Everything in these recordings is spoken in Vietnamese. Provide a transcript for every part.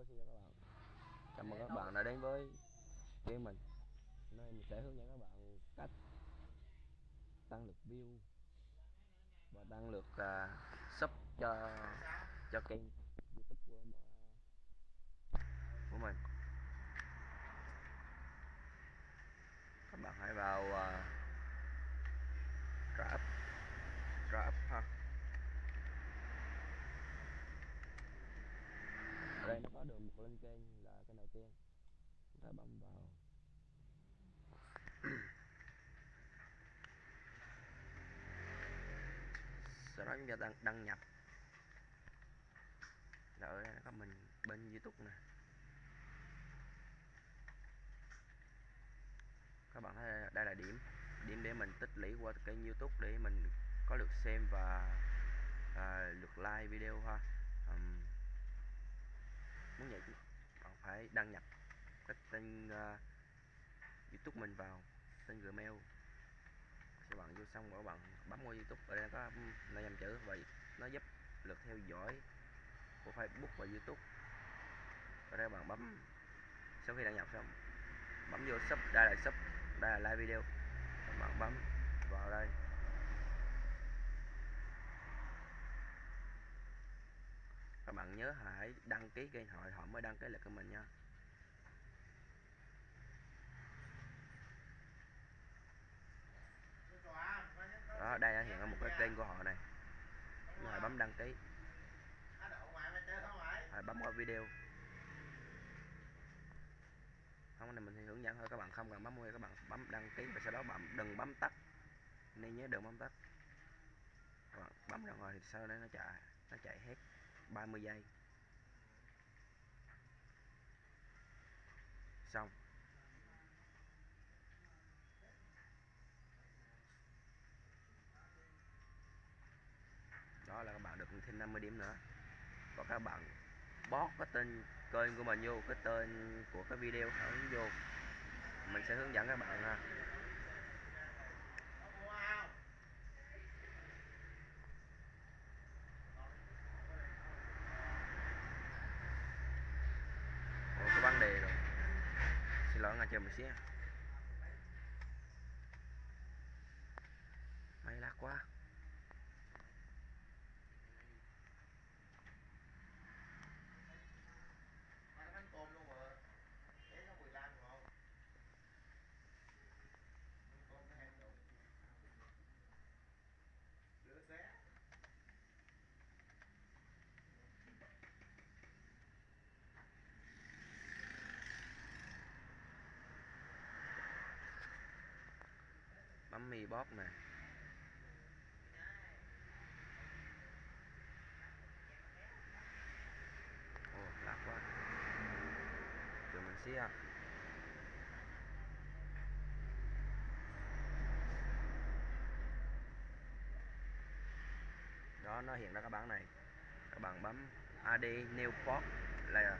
video xin chào các bạn. Cảm mừng các bạn đã đến với kênh mình. Nơi mình sẽ hướng dẫn các bạn cách tăng lượt view và tăng lượt uh, à, sub cho cho kênh youtube của, của mình các bạn hãy vào uh, trả up ha ở có được một lên kênh là kênh đầu tiên. Chúng ta bấm vào. Sau đó chúng ta đăng, đăng nhập. Là ở đây có mình bên youtube nè. Các bạn thấy đây là điểm điểm để mình tích lũy qua kênh youtube để mình có lượt xem và à, lượt like video ha. Um, muốn vậy bạn phải đăng nhập cái tên uh, youtube mình vào tên gmail. Các bạn vô xong rồi bạn bấm qua youtube ở đây có năm dòng chữ. Vậy nó giúp lượt theo dõi của facebook và youtube. Ở đây bạn bấm sau khi đăng nhập xong bấm vô sub đây là sub đây là like video. Các bạn bấm vào đây các bạn nhớ hãy đăng ký kênh hội, họ mới đăng ký lại của mình nha. Đó, đây đã hiện ở một cái kênh của họ này. Rồi bấm đăng ký. Rồi bấm vào video. Không này mình thì hướng dẫn thôi, các bạn không cần bấm mua, các bạn bấm đăng ký và sau đó bạn đừng bấm tắt. Nên nhớ đừng bấm tắt. Các bạn bấm ra ngoài thì sau đó nó chạy nó chạy hết. 30 giây. Xong. Đó là các bạn được thêm 50 điểm nữa. Và các bạn bót cái tên kênh của mình vô, cái tên của cái video hướng vô. Mình sẽ hướng dẫn các bạn ha Ồ, có vấn đề rồi xin lỗi ngay chờ một xíu máy lắc quá. Bấm mi bóp nè. Ồ lạc quá. Từ mình xíu đó, nó hiện ra các bạn này. Các bạn bấm AD New Port là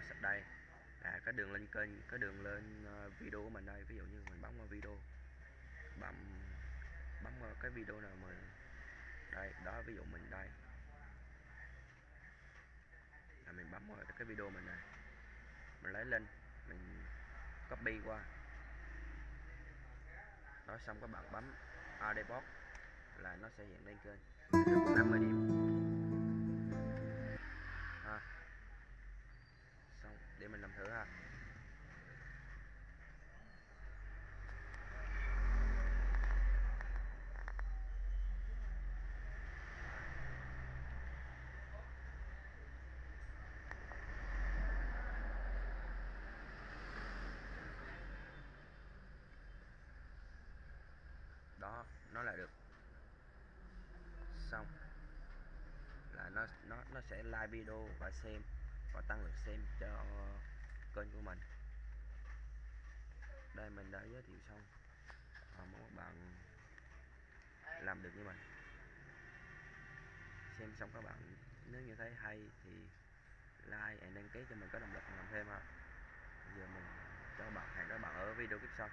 sạch đây. Là cái đường lên kênh cái đường lên ờ, video của mình đây. Ví dụ như mình bấm vào video, bấm bấm vào cái video nào mình đây, đó, ví dụ mình đây. Là mình bấm vào cái video mình này. Mình lấy lên mình copy qua. Đó, xong các bạn bấm AD box là nó sẽ hiện lên kênh được 50 điểm ha xong để mình làm thử ha đó nó là được xong là nó nó nó sẽ like video và xem và tăng lượt xem cho kênh của mình. Đây mình đã giới thiệu xong. À, mong các bạn làm được như mình. Xem xong các bạn nếu như thấy hay thì like và đăng ký cho mình có động lực làm thêm ha. Giờ mình cho bạn hẹn các bạn ở video tiếp sau.